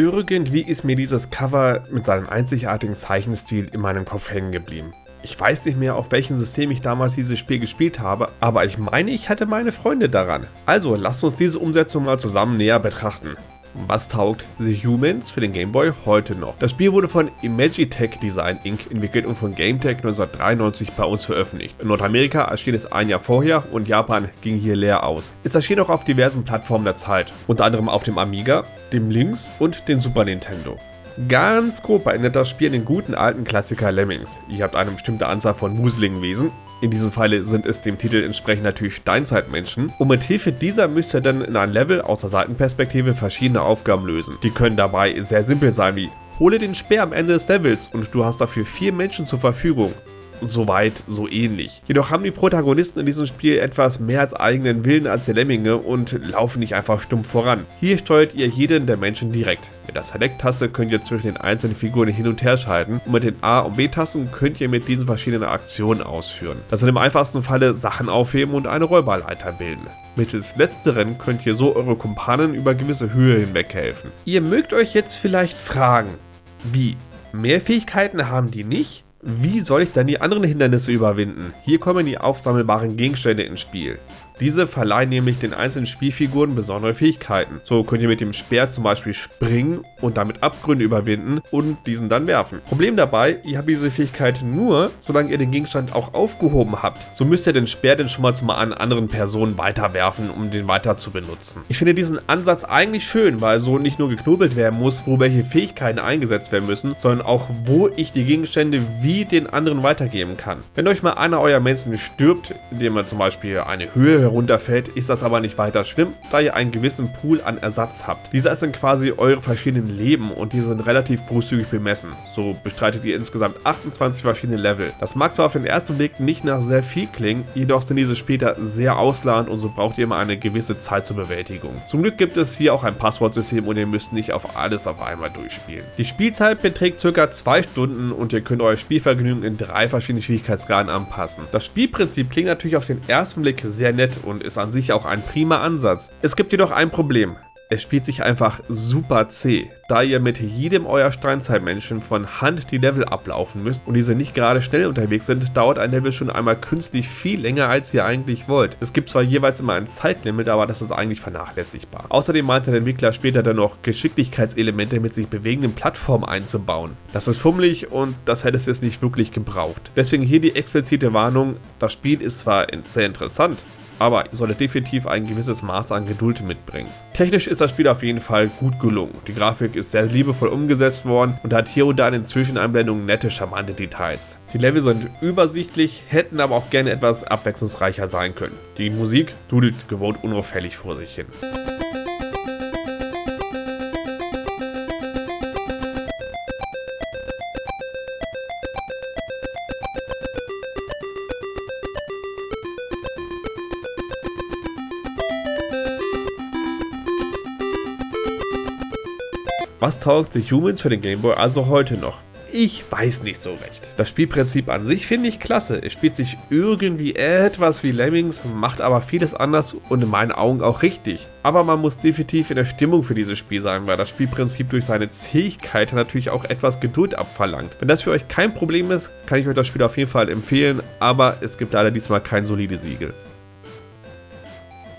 Irgendwie ist mir dieses Cover mit seinem einzigartigen Zeichenstil in meinem Kopf hängen geblieben. Ich weiß nicht mehr, auf welchem System ich damals dieses Spiel gespielt habe, aber ich meine, ich hatte meine Freunde daran. Also lasst uns diese Umsetzung mal zusammen näher betrachten. Was taugt The Humans für den Game Boy heute noch? Das Spiel wurde von Imagitech Design Inc. entwickelt und von GameTech 1993 bei uns veröffentlicht. In Nordamerika erschien es ein Jahr vorher und Japan ging hier leer aus. Es erschien auch auf diversen Plattformen der Zeit, unter anderem auf dem Amiga, dem Lynx und dem Super Nintendo. Ganz grob erinnert das Spiel an den guten alten Klassiker Lemmings. Ihr habt eine bestimmte Anzahl von museligen Wesen, in diesem Falle sind es dem Titel entsprechend natürlich Steinzeitmenschen. Und mit Hilfe dieser müsst ihr dann in einem Level aus der Seitenperspektive verschiedene Aufgaben lösen. Die können dabei sehr simpel sein wie Hole den Speer am Ende des Levels und du hast dafür vier Menschen zur Verfügung soweit so ähnlich. Jedoch haben die Protagonisten in diesem Spiel etwas mehr als eigenen Willen als die Lemminge und laufen nicht einfach stumpf voran. Hier steuert ihr jeden der Menschen direkt. Mit der Select-Taste könnt ihr zwischen den einzelnen Figuren hin und her schalten und mit den A- und B-Tasten könnt ihr mit diesen verschiedenen Aktionen ausführen. Das sind im einfachsten Falle Sachen aufheben und eine Räuberleiter bilden. Mittels letzteren könnt ihr so eure Kumpanen über gewisse Höhe hinweg helfen. Ihr mögt euch jetzt vielleicht fragen, wie? Mehr Fähigkeiten haben die nicht? Wie soll ich dann die anderen Hindernisse überwinden? Hier kommen die aufsammelbaren Gegenstände ins Spiel. Diese verleihen nämlich den einzelnen Spielfiguren besondere Fähigkeiten. So könnt ihr mit dem Speer zum Beispiel springen und damit Abgründe überwinden und diesen dann werfen. Problem dabei, ihr habt diese Fähigkeit nur, solange ihr den Gegenstand auch aufgehoben habt. So müsst ihr den Speer dann schon mal zu einer anderen Person weiterwerfen, um den weiter zu benutzen. Ich finde diesen Ansatz eigentlich schön, weil so nicht nur geknobelt werden muss, wo welche Fähigkeiten eingesetzt werden müssen, sondern auch wo ich die Gegenstände wie den anderen weitergeben kann. Wenn euch mal einer eurer Menschen stirbt, indem er zum Beispiel eine Höhe herunterfällt, ist das aber nicht weiter schlimm, da ihr einen gewissen Pool an Ersatz habt. Dieser ist dann quasi eure verschiedenen Leben und die sind relativ großzügig bemessen. So bestreitet ihr insgesamt 28 verschiedene Level. Das mag zwar auf den ersten Blick nicht nach sehr viel klingen, jedoch sind diese später sehr ausladend und so braucht ihr immer eine gewisse Zeit zur Bewältigung. Zum Glück gibt es hier auch ein Passwortsystem und ihr müsst nicht auf alles auf einmal durchspielen. Die Spielzeit beträgt ca. 2 Stunden und ihr könnt euer Spielvergnügen in drei verschiedene Schwierigkeitsgraden anpassen. Das Spielprinzip klingt natürlich auf den ersten Blick sehr nett und ist an sich auch ein prima Ansatz. Es gibt jedoch ein Problem. Es spielt sich einfach super zäh, da ihr mit jedem euer Steinzeitmenschen von Hand die Level ablaufen müsst und diese nicht gerade schnell unterwegs sind, dauert ein Level schon einmal künstlich viel länger als ihr eigentlich wollt. Es gibt zwar jeweils immer ein Zeitlimit, aber das ist eigentlich vernachlässigbar. Außerdem meinte der Entwickler später dann noch Geschicklichkeitselemente mit sich bewegenden Plattformen einzubauen. Das ist fummelig und das hätte es jetzt nicht wirklich gebraucht. Deswegen hier die explizite Warnung, das Spiel ist zwar sehr interessant, aber ihr solltet definitiv ein gewisses Maß an Geduld mitbringen. Technisch ist das Spiel auf jeden Fall gut gelungen. Die Grafik ist sehr liebevoll umgesetzt worden und hat hier und da in den Zwischeneinblendungen nette, charmante Details. Die Level sind übersichtlich, hätten aber auch gerne etwas abwechslungsreicher sein können. Die Musik dudelt gewohnt unauffällig vor sich hin. Was taugt sich Humans für den Gameboy also heute noch? Ich weiß nicht so recht. Das Spielprinzip an sich finde ich klasse. Es spielt sich irgendwie etwas wie Lemmings, macht aber vieles anders und in meinen Augen auch richtig. Aber man muss definitiv in der Stimmung für dieses Spiel sein, weil das Spielprinzip durch seine Zähigkeit natürlich auch etwas Geduld abverlangt. Wenn das für euch kein Problem ist, kann ich euch das Spiel auf jeden Fall empfehlen, aber es gibt leider diesmal kein solides Siegel.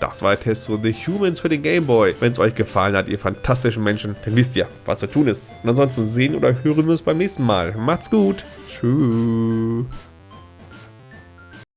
Das war der Test zu The Humans für den Game Boy. Wenn es euch gefallen hat, ihr fantastischen Menschen, dann wisst ihr, was zu tun ist. Und ansonsten sehen oder hören wir uns beim nächsten Mal. Macht's gut. Tschüss.